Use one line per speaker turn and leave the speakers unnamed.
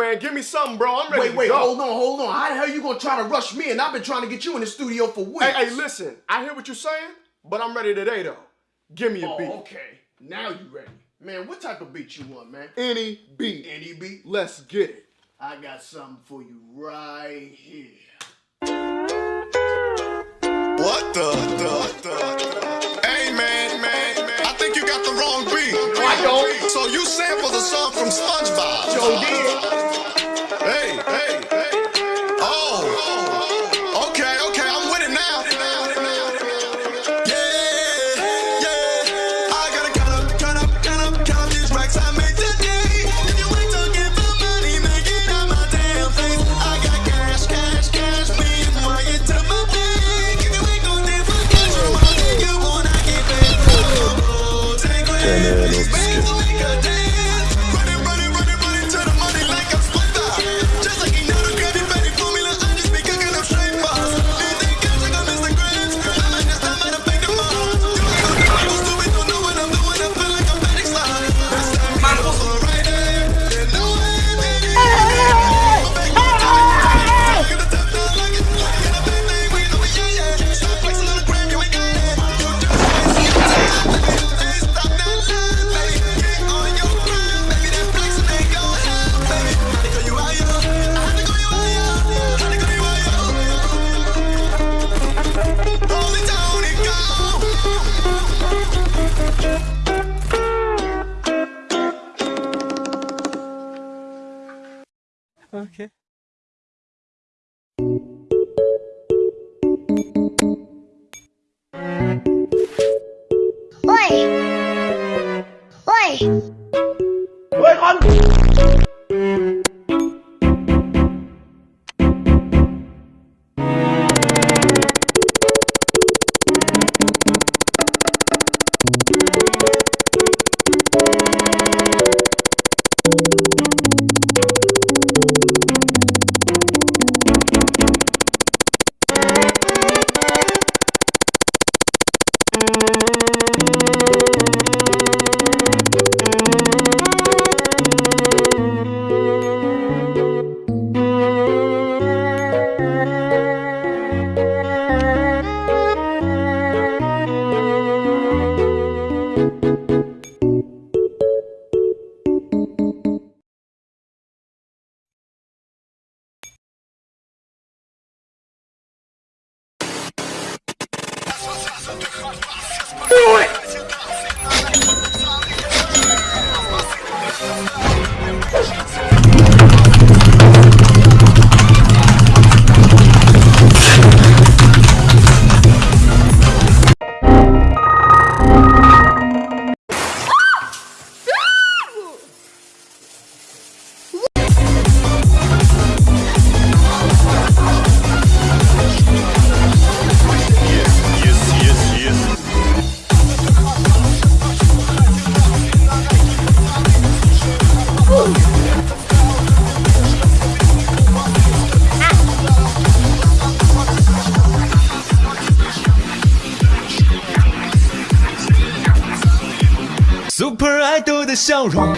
man. Give me something, bro. I'm ready
Wait,
to
wait,
go.
hold on, hold on. How the hell you gonna try to rush me? And I've been trying to get you in the studio for weeks.
Hey, hey, listen. I hear what you're saying, but I'm ready today, though. Give me a
Oh,
beat.
okay. Now you ready. Man, what type of beat you want, man?
Any beat.
Any beat?
Let's get it.
I got something for you right here.
What the, the, the? Hey man, man, man, I think you got the wrong beat.
I don't.
So you sampled the song from SpongeBob.
Joe did.
It,
Okay.
Oi! Oi!
Thank you. Yes,
super idol 的笑容